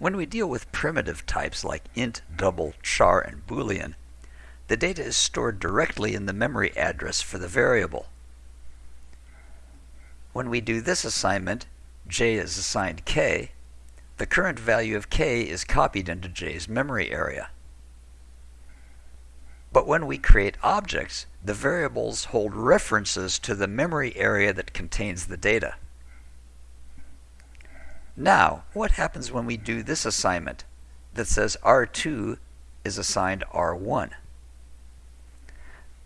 When we deal with primitive types like int, double, char, and boolean, the data is stored directly in the memory address for the variable. When we do this assignment, j is assigned k, the current value of k is copied into j's memory area. But when we create objects, the variables hold references to the memory area that contains the data. Now, what happens when we do this assignment that says R2 is assigned R1?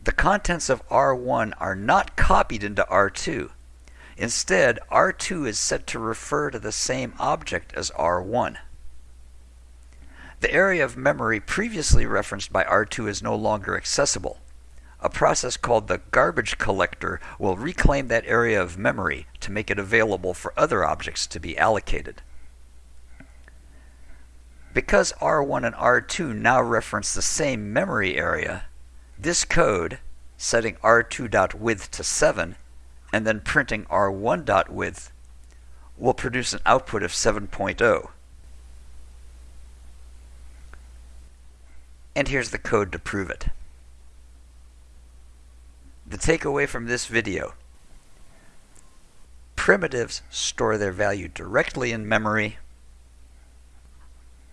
The contents of R1 are not copied into R2. Instead, R2 is set to refer to the same object as R1. The area of memory previously referenced by R2 is no longer accessible. A process called the garbage collector will reclaim that area of memory to make it available for other objects to be allocated. Because R1 and R2 now reference the same memory area, this code, setting R2.width to 7 and then printing R1.width, will produce an output of 7.0. And here's the code to prove it. The takeaway from this video. Primitives store their value directly in memory.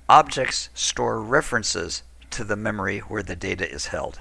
Objects store references to the memory where the data is held.